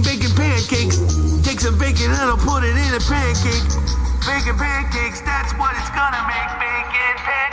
bacon, bacon pancakes. Take some bacon and I'll put it in a pancake. Bacon pancakes, that's what it's gonna make. Bacon pancakes.